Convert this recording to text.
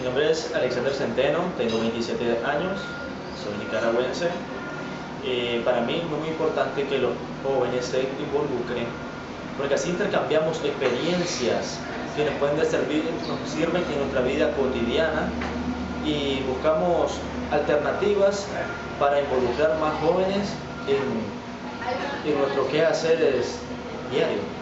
Mi nombre es Alexander Centeno, tengo 27 años, soy nicaragüense. Eh, para mí es muy importante que los jóvenes se involucren porque así intercambiamos experiencias que nos pueden servir, nos sirven en nuestra vida cotidiana y buscamos alternativas para involucrar más jóvenes en, en nuestro quehaceres diario.